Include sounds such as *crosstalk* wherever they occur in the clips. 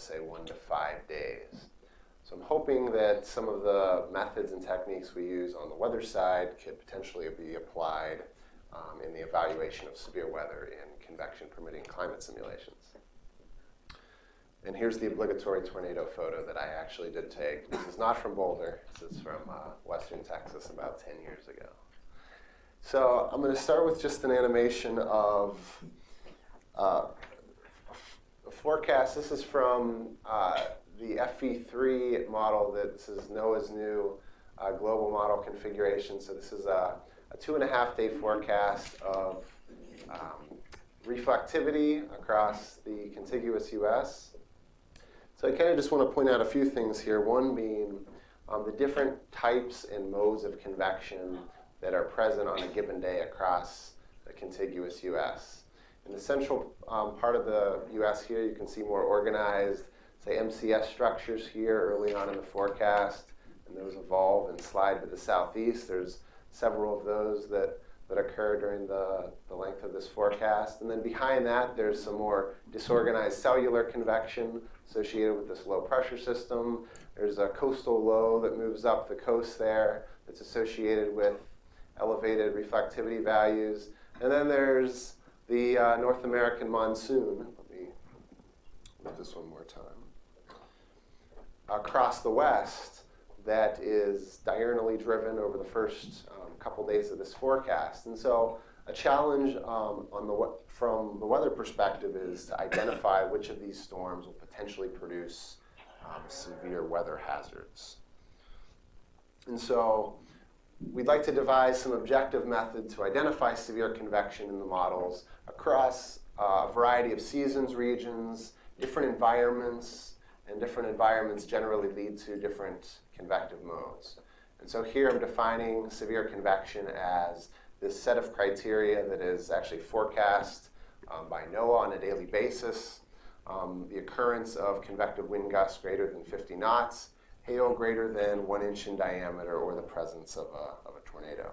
say, one to five days. So I'm hoping that some of the methods and techniques we use on the weather side could potentially be applied um, in the evaluation of severe weather in convection permitting climate simulations. And here's the obligatory tornado photo that I actually did take. This is not from Boulder. This is from uh, western Texas about 10 years ago. So I'm going to start with just an animation of uh, forecast. This is from uh, the FV3 model. That this is NOAA's new uh, global model configuration. So this is a, a two and a half day forecast of um, reflectivity across the contiguous U.S. So I kind of just want to point out a few things here. One being um, the different types and modes of convection that are present on a given day across the contiguous U.S. In the central um, part of the U.S. here, you can see more organized, say, MCS structures here early on in the forecast, and those evolve and slide to the southeast. There's several of those that that occur during the, the length of this forecast. And then behind that, there's some more disorganized cellular convection associated with this low pressure system. There's a coastal low that moves up the coast there that's associated with elevated reflectivity values. And then there's the uh, North American monsoon. Let me look this one more time. Across the west, that is diurnally driven over the first um, couple days of this forecast. And so a challenge um, on the, from the weather perspective is to identify which of these storms will potentially produce um, severe weather hazards. And so we'd like to devise some objective method to identify severe convection in the models across uh, a variety of seasons, regions, different environments, and different environments generally lead to different convective modes. And so here I'm defining severe convection as this set of criteria that is actually forecast um, by NOAA on a daily basis. Um, the occurrence of convective wind gusts greater than 50 knots, hail greater than one inch in diameter, or the presence of a, of a tornado.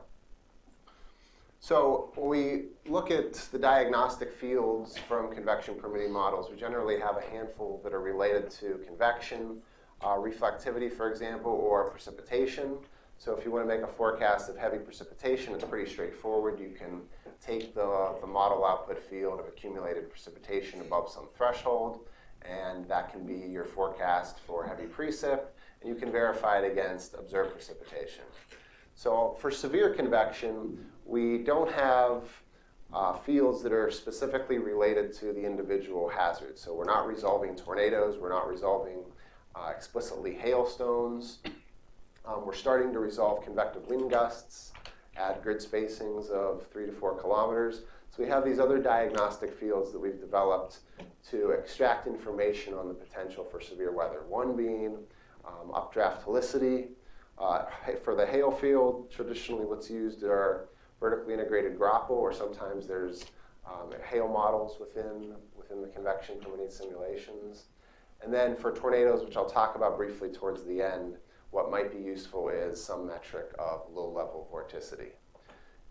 So when we look at the diagnostic fields from convection permitting models, we generally have a handful that are related to convection, uh, reflectivity, for example, or precipitation. So if you want to make a forecast of heavy precipitation, it's pretty straightforward. You can take the, the model output field of accumulated precipitation above some threshold, and that can be your forecast for heavy precip, and you can verify it against observed precipitation. So for severe convection, we don't have uh, fields that are specifically related to the individual hazards. So we're not resolving tornadoes, we're not resolving uh, explicitly hailstones, um, we're starting to resolve convective wind gusts at grid spacings of three to four kilometers. So we have these other diagnostic fields that we've developed to extract information on the potential for severe weather. One being um, updraft helicity. Uh, for the hail field, traditionally what's used are vertically integrated graupel, or sometimes there's um, hail models within, within the convection permitting simulations. And then for tornadoes, which I'll talk about briefly towards the end, what might be useful is some metric of low-level vorticity.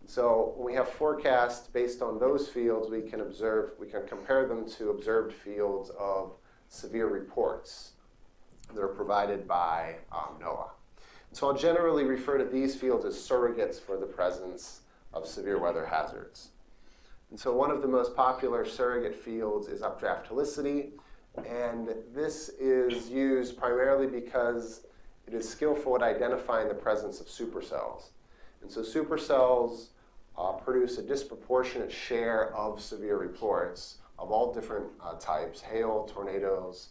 So when we have forecasts based on those fields, we can observe, we can compare them to observed fields of severe reports that are provided by um, NOAA. So I'll generally refer to these fields as surrogates for the presence of severe weather hazards. And so one of the most popular surrogate fields is updraft helicity. And this is used primarily because it is skillful at identifying the presence of supercells. And so supercells uh, produce a disproportionate share of severe reports of all different uh, types, hail, tornadoes,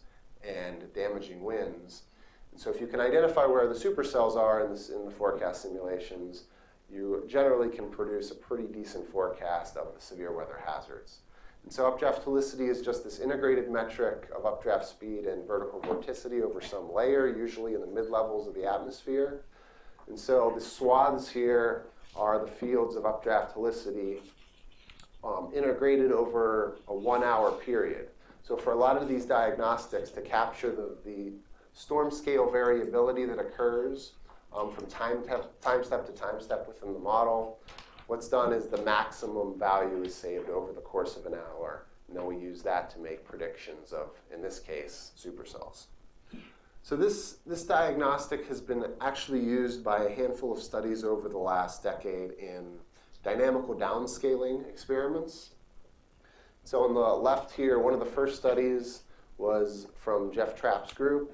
and damaging winds. And so if you can identify where the supercells are in, this, in the forecast simulations, you generally can produce a pretty decent forecast of the severe weather hazards. And so updraft helicity is just this integrated metric of updraft speed and vertical vorticity over some layer, usually in the mid-levels of the atmosphere. And so the swaths here are the fields of updraft helicity um, integrated over a one-hour period. So for a lot of these diagnostics, to capture the, the storm scale variability that occurs um, from time, time step to time step within the model, What's done is the maximum value is saved over the course of an hour and then we use that to make predictions of, in this case, supercells. So this, this diagnostic has been actually used by a handful of studies over the last decade in dynamical downscaling experiments. So on the left here, one of the first studies was from Jeff Trapp's group,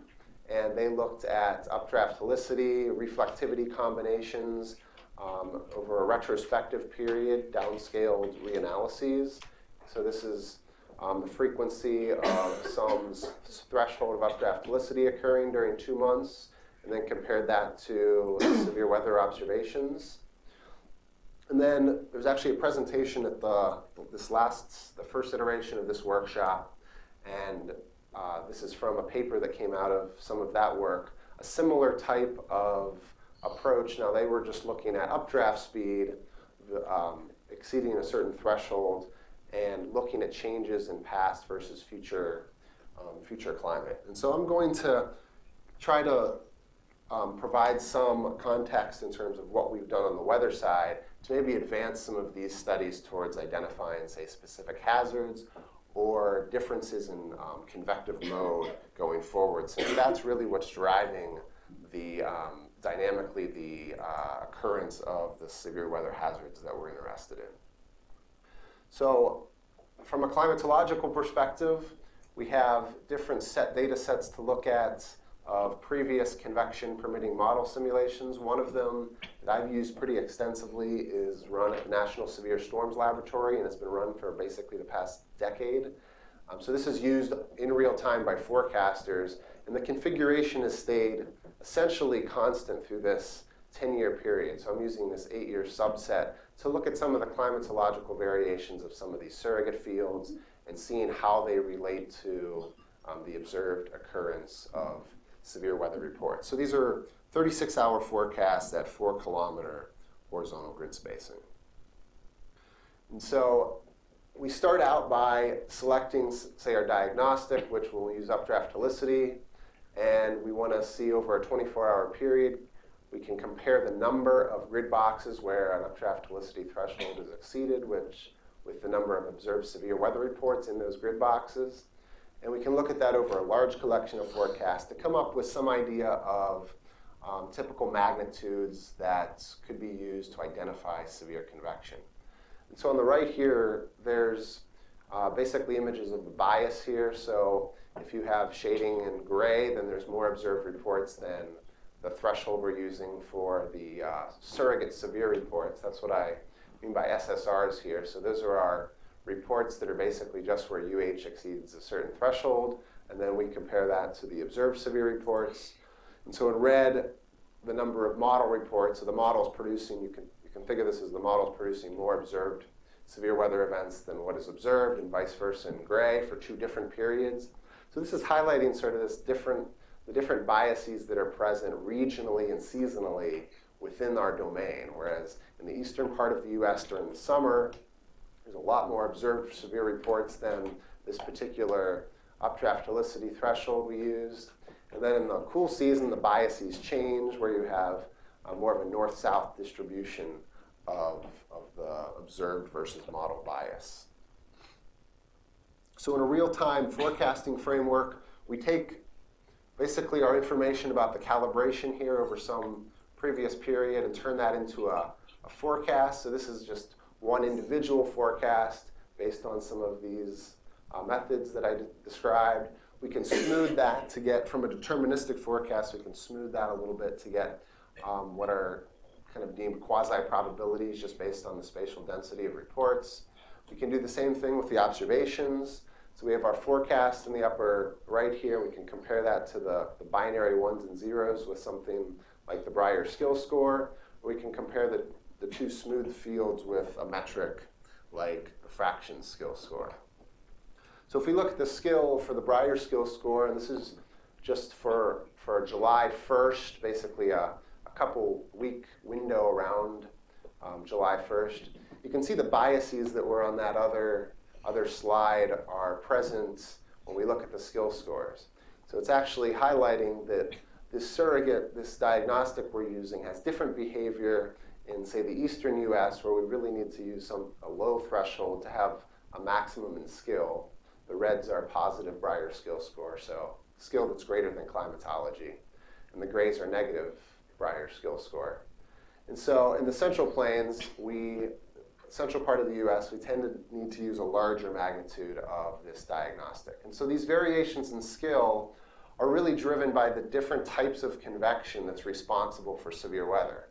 and they looked at updraft helicity, reflectivity combinations um, over a retrospective period, downscaled reanalyses. So this is um, the frequency of some threshold of updraft helicity occurring during two months, and then compared that to severe weather observations. And then there's actually a presentation at the this last, the first iteration of this workshop, and uh, this is from a paper that came out of some of that work. A similar type of approach. Now they were just looking at updraft speed um, exceeding a certain threshold and looking at changes in past versus future um, future climate. And so I'm going to try to um, provide some context in terms of what we've done on the weather side to maybe advance some of these studies towards identifying, say, specific hazards or differences in um, convective mode going forward, since that's really what's driving the um, dynamically the uh, occurrence of the severe weather hazards that we're interested in. So from a climatological perspective, we have different set data sets to look at of previous convection permitting model simulations. One of them that I've used pretty extensively is run at the National Severe Storms Laboratory, and it's been run for basically the past decade. Um, so this is used in real time by forecasters, and the configuration has stayed essentially constant through this 10-year period. So I'm using this eight-year subset to look at some of the climatological variations of some of these surrogate fields and seeing how they relate to um, the observed occurrence of severe weather reports. So these are 36-hour forecasts at 4-kilometer horizontal grid spacing. And so we start out by selecting, say, our diagnostic, which will use updraft helicity, and we want to see over a 24-hour period we can compare the number of grid boxes where an updraft helicity threshold is exceeded, which with the number of observed severe weather reports in those grid boxes. And we can look at that over a large collection of forecasts to come up with some idea of um, typical magnitudes that could be used to identify severe convection. And so on the right here, there's uh, basically images of the bias here. So if you have shading in gray, then there's more observed reports than the threshold we're using for the uh, surrogate severe reports. That's what I mean by SSRs here. So those are our reports that are basically just where UH exceeds a certain threshold, and then we compare that to the observed severe reports. And so in red, the number of model reports, so the model's producing, you can, you can figure this as the model's producing more observed severe weather events than what is observed, and vice versa in gray for two different periods. So this is highlighting sort of this different the different biases that are present regionally and seasonally within our domain. Whereas in the eastern part of the US during the summer, there's a lot more observed severe reports than this particular updraft helicity threshold we used. And then in the cool season, the biases change where you have uh, more of a north-south distribution of, of the observed versus model bias. So in a real-time forecasting framework, we take basically our information about the calibration here over some previous period and turn that into a, a forecast. So this is just one individual forecast based on some of these uh, methods that I described. We can smooth that to get, from a deterministic forecast, we can smooth that a little bit to get um, what are kind of deemed quasi-probabilities just based on the spatial density of reports. We can do the same thing with the observations. So we have our forecast in the upper right here. We can compare that to the, the binary ones and zeros with something like the Brier skill score. We can compare the, the two smooth fields with a metric like the fraction skill score. So if we look at the skill for the Brier skill score, and this is just for, for July 1st, basically a, a couple week window around um, July 1st, you can see the biases that were on that other other slide are present when we look at the skill scores. So it's actually highlighting that this surrogate, this diagnostic we're using has different behavior in, say, the eastern US where we really need to use some, a low threshold to have a maximum in skill. The reds are positive Brier skill score, so skill that's greater than climatology. And the grays are negative Brier skill score. And so in the Central Plains, we, central part of the US, we tend to need to use a larger magnitude of this diagnostic. And so these variations in skill are really driven by the different types of convection that's responsible for severe weather.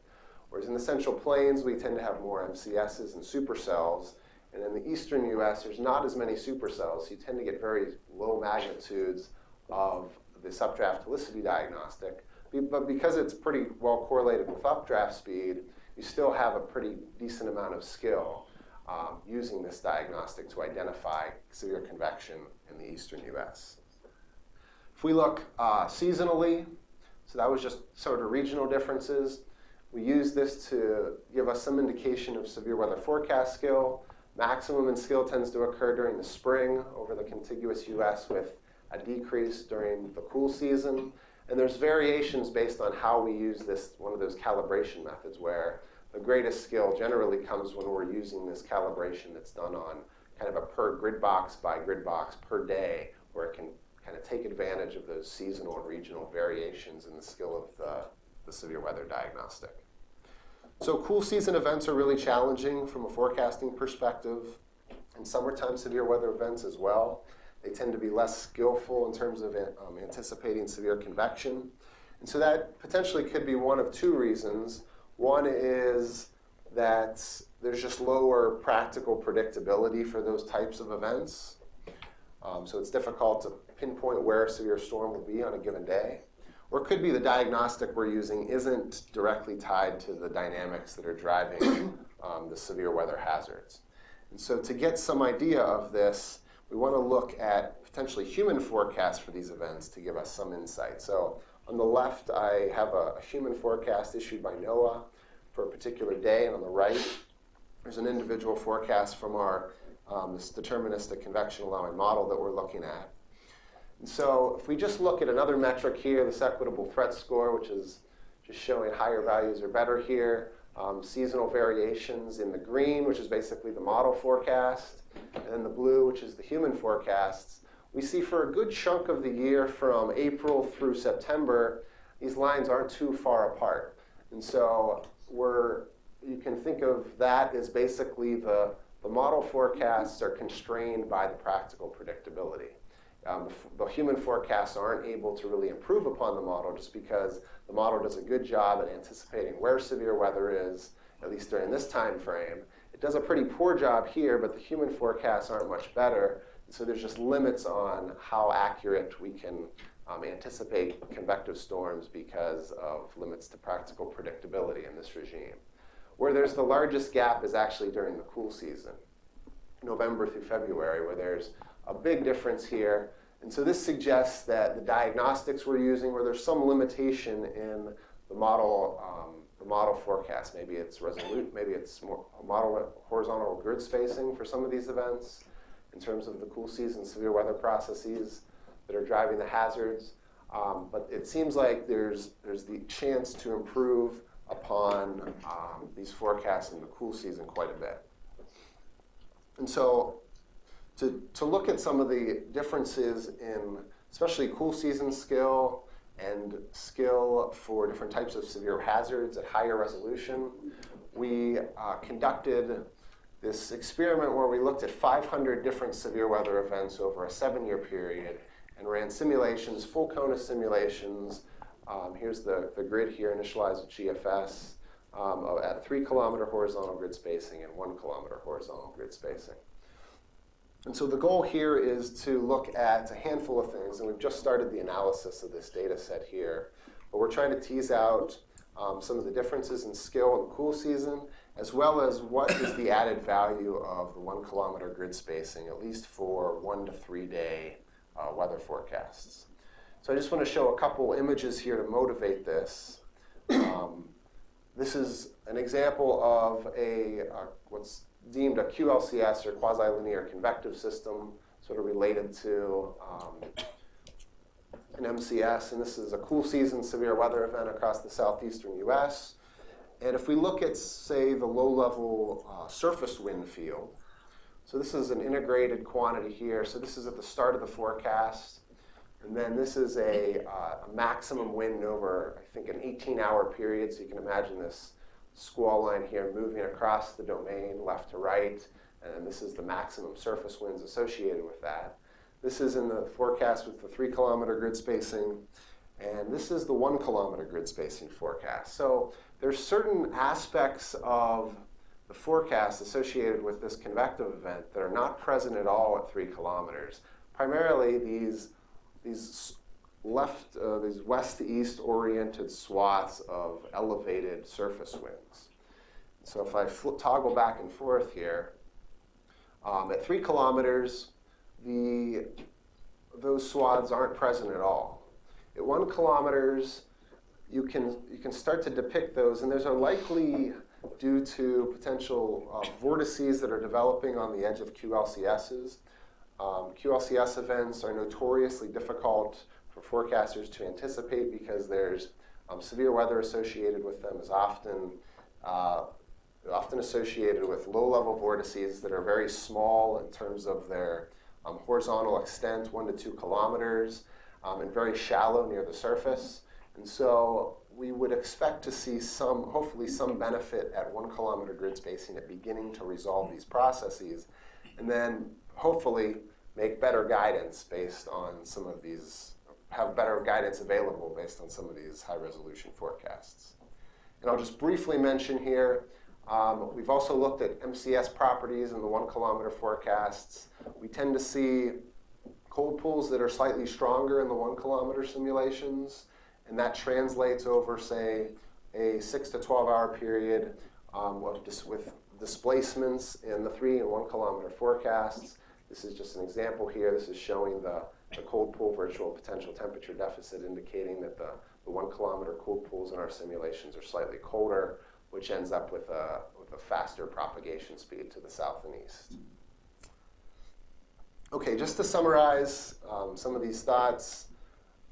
Whereas in the Central Plains, we tend to have more MCSs and supercells. And in the eastern US, there's not as many supercells. So you tend to get very low magnitudes of the updraft helicity diagnostic. But because it's pretty well correlated with updraft speed, you still have a pretty decent amount of skill um, using this diagnostic to identify severe convection in the eastern US. If we look uh, seasonally, so that was just sort of regional differences. We use this to give us some indication of severe weather forecast skill. Maximum in skill tends to occur during the spring over the contiguous US with a decrease during the cool season. And there's variations based on how we use this, one of those calibration methods where the greatest skill generally comes when we're using this calibration that's done on kind of a per grid box by grid box per day, where it can kind of take advantage of those seasonal and regional variations in the skill of the, the severe weather diagnostic. So cool season events are really challenging from a forecasting perspective, and summertime severe weather events as well. They tend to be less skillful in terms of um, anticipating severe convection. And so that potentially could be one of two reasons. One is that there's just lower practical predictability for those types of events. Um, so it's difficult to pinpoint where a severe storm will be on a given day. Or it could be the diagnostic we're using isn't directly tied to the dynamics that are driving *coughs* um, the severe weather hazards. And so to get some idea of this, we want to look at potentially human forecasts for these events to give us some insight. So on the left, I have a, a human forecast issued by NOAA for a particular day, and on the right, there's an individual forecast from our um, this deterministic convection allowing model that we're looking at. And so if we just look at another metric here, this equitable threat score, which is just showing higher values are better here, um, seasonal variations in the green, which is basically the model forecast, and the blue, which is the human forecasts, we see for a good chunk of the year from April through September, these lines aren't too far apart. And so we're, you can think of that as basically the, the model forecasts are constrained by the practical predictability. Um, the, the, human forecasts aren't able to really improve upon the model just because the model does a good job at anticipating where severe weather is, at least during this time frame, it does a pretty poor job here, but the human forecasts aren't much better. So there's just limits on how accurate we can um, anticipate convective storms because of limits to practical predictability in this regime. Where there's the largest gap is actually during the cool season, November through February, where there's a big difference here. And so this suggests that the diagnostics we're using, where there's some limitation in the model um, the model forecast. Maybe it's resolute, maybe it's more model horizontal grid spacing for some of these events in terms of the cool season severe weather processes that are driving the hazards. Um, but it seems like there's, there's the chance to improve upon um, these forecasts in the cool season quite a bit. And so to, to look at some of the differences in especially cool season skill and skill for different types of severe hazards at higher resolution. We uh, conducted this experiment where we looked at 500 different severe weather events over a seven-year period and ran simulations, full CONUS simulations. Um, here's the, the grid here initialized with GFS um, at three kilometer horizontal grid spacing and one kilometer horizontal grid spacing. And so the goal here is to look at a handful of things, and we've just started the analysis of this data set here. But we're trying to tease out um, some of the differences in skill in the cool season, as well as what is the added value of the one kilometer grid spacing, at least for one to three day uh, weather forecasts. So I just want to show a couple images here to motivate this. Um, this is an example of a uh, what's deemed a QLCS or quasi-linear convective system, sort of related to um, an MCS. And this is a cool season severe weather event across the southeastern US. And if we look at, say, the low-level uh, surface wind field, So this is an integrated quantity here. So this is at the start of the forecast. And then this is a, uh, a maximum wind over, I think, an 18-hour period. So you can imagine this squall line here moving across the domain left to right. And this is the maximum surface winds associated with that. This is in the forecast with the three kilometer grid spacing. And this is the one kilometer grid spacing forecast. So there's certain aspects of the forecast associated with this convective event that are not present at all at three kilometers. Primarily these, these left, uh, these west to east oriented swaths of elevated surface winds. So if I toggle back and forth here, um, at three kilometers, the, those swaths aren't present at all. At one kilometers, you can, you can start to depict those, and there's a likely, due to potential uh, vortices that are developing on the edge of QLCSs. Um, QLCS events are notoriously difficult for forecasters to anticipate because there's um, severe weather associated with them is often uh, often associated with low-level vortices that are very small in terms of their um, horizontal extent, one to two kilometers, um, and very shallow near the surface. And so we would expect to see some, hopefully some benefit at one kilometer grid spacing at beginning to resolve these processes, and then hopefully make better guidance based on some of these, have better guidance available based on some of these high resolution forecasts. And I'll just briefly mention here, um, we've also looked at MCS properties in the one kilometer forecasts. We tend to see cold pools that are slightly stronger in the one kilometer simulations, and that translates over, say, a six to 12 hour period um, with displacements in the three and one kilometer forecasts. This is just an example here. This is showing the, the cold pool virtual potential temperature deficit indicating that the, the one kilometer cold pools in our simulations are slightly colder which ends up with a, with a faster propagation speed to the south and east. Okay, just to summarize um, some of these thoughts.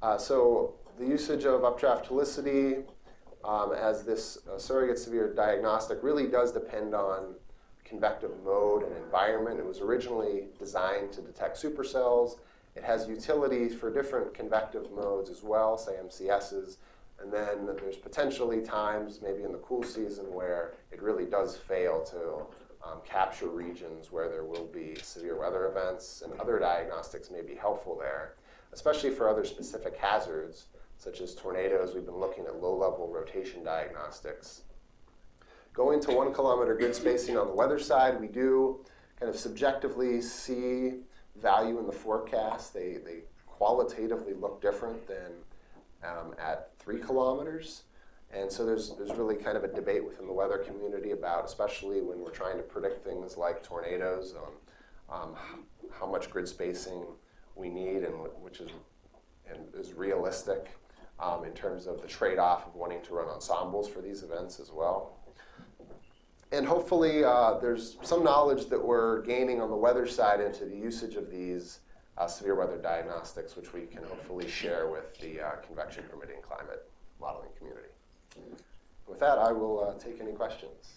Uh, so the usage of updraft helicity um, as this uh, surrogate severe diagnostic really does depend on convective mode and environment. It was originally designed to detect supercells. It has utility for different convective modes as well, say MCSs, and then there's potentially times, maybe in the cool season, where it really does fail to um, capture regions where there will be severe weather events, and other diagnostics may be helpful there, especially for other specific hazards, such as tornadoes. We've been looking at low-level rotation diagnostics. Going to one kilometer grid spacing on the weather side, we do kind of subjectively see value in the forecast. They, they qualitatively look different than um, at three kilometers. And so there's, there's really kind of a debate within the weather community about, especially when we're trying to predict things like tornadoes, um, how much grid spacing we need and which is, and is realistic um, in terms of the trade-off of wanting to run ensembles for these events as well. And hopefully uh, there's some knowledge that we're gaining on the weather side into the usage of these uh, severe weather diagnostics, which we can hopefully share with the uh, convection permitting climate modeling community. With that, I will uh, take any questions.